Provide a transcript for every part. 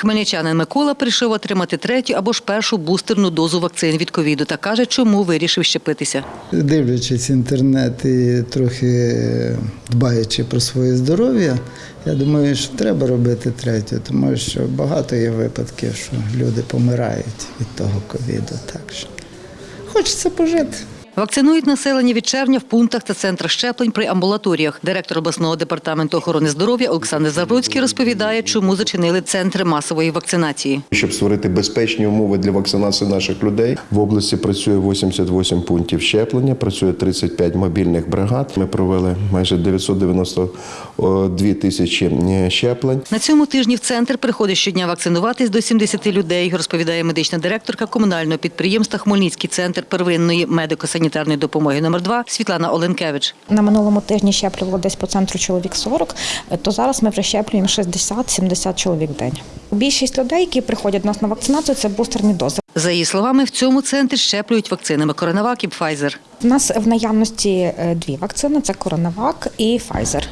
Хмельничанин Микола прийшов отримати третю або ж першу бустерну дозу вакцин від ковіду та каже, чому вирішив щепитися. Дивлячись інтернет і трохи дбаючи про своє здоров'я, я думаю, що треба робити третю, тому що багато є випадків, що люди помирають від того ковіду. Так що хочеться пожити. Вакцинують населення від червня в пунктах та центрах щеплень при амбулаторіях. Директор обласного департаменту охорони здоров'я Олександр Забродський розповідає, чому зачинили центри масової вакцинації. Щоб створити безпечні умови для вакцинації наших людей, в області працює 88 пунктів щеплення, працює 35 мобільних бригад. Ми провели майже 992 тисячі е, щеплень. На цьому тижні в центр приходить щодня вакцинуватись до 70 людей, розповідає медична директорка комунального підприємства Хмельницький центр первинної медико-санітарної допомоги номер 2 Світлана Оленкевич. На минулому тижні щеплювало десь по центру чоловік 40, то зараз ми вже щеплюємо 60-70 чоловік в день. Більшість людей, які приходять до нас на вакцинацію, це бустерні дози. За її словами, в цьому центрі щеплюють вакцинами Коронавак і Пфайзер. У нас в наявності е, дві вакцини: це Коронавак і Pfizer.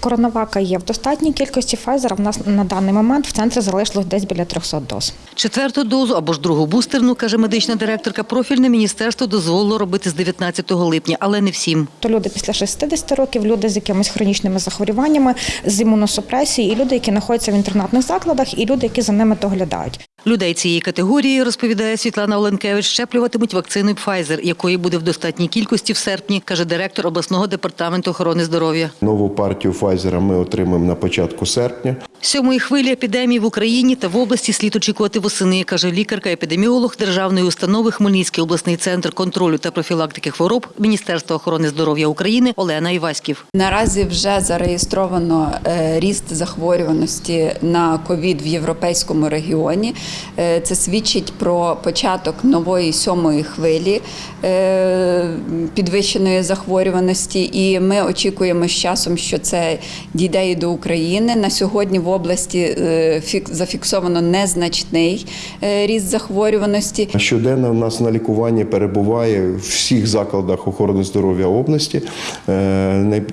Коронавака є в достатній кількості Pfizer в нас на даний момент в центрі залишилось десь біля 300 доз. Четверту дозу або ж другу бустерну, каже медична директорка, профільне міністерство дозволило робити з 19 липня, але не всім. То люди після 60 років, люди з якимись хронічними захворюваннями, з імуносупресією, і люди, які знаходяться в інтернатних закладах, і люди, які за ними доглядають. Людей цієї категорії, розповідає Світлана Оленкевич, щеплюватимуть вакциною Pfizer, якої буде в достатній кількості в серпні, каже директор обласного департаменту охорони здоров'я. Нову партію Pfizer ми отримаємо на початку серпня. Сьомої хвилі епідемії в Україні та в області слід очікувати восени, каже лікарка-епідеміолог Державної установи Хмельницький обласний центр контролю та профілактики хвороб Міністерства охорони здоров'я України Олена Іваськів. Наразі вже зареєстровано е, ріст захворюваності на ковід в європейському регіоні. Е, Це свідчить про початок нової сьомої хвилі е, підвищеної захворюваності, і ми очікуємо з часом, що це дійде і до України. На сьогодні в області е, зафіксовано незначний ріст захворюваності. Щоденно у нас на лікуванні перебуває в всіх закладах охорони здоров'я області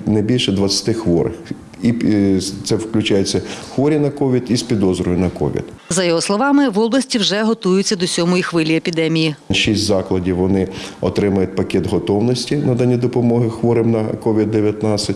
не більше 20 хворих. І е, це включається хворі на ковід і з підозрою на ковід. За його словами, в області вже готуються до сьомої хвилі епідемії. Шість закладів вони отримають пакет готовності надання допомоги хворим на COVID-19.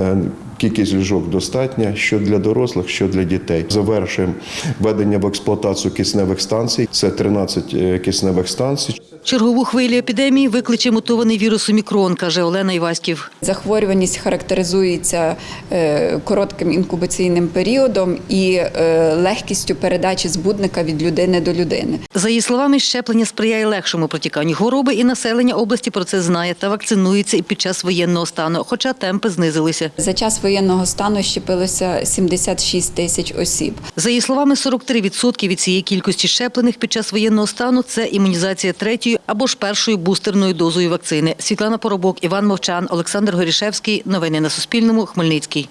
Е, Кількість ліжок достатня, що для дорослих, що для дітей. Завершуємо введення в експлуатацію кисневих станцій. Це 13 е, кисневих станцій. Чергову хвилю епідемії викличе мутований вірус Омікрон, каже Олена Іваськів. Захворюваність характеризується е, коротким інкубаційним періодом і е, легкістю передачі збудника від людини до людини. За її словами, щеплення сприяє легшому протіканню хвороби, і населення області про це знає та вакцинується і під час воєнного стану, хоча темпи знизилися. За час воєнного стану щепилося 76 тисяч осіб. За її словами, 43% від цієї кількості щеплених під час воєнного стану це імунізація третьою або ж першою бустерною дозою вакцини. Світлана Поробок, Іван Мовчан, Олександр Горішевський. Новини на Суспільному. Хмельницький.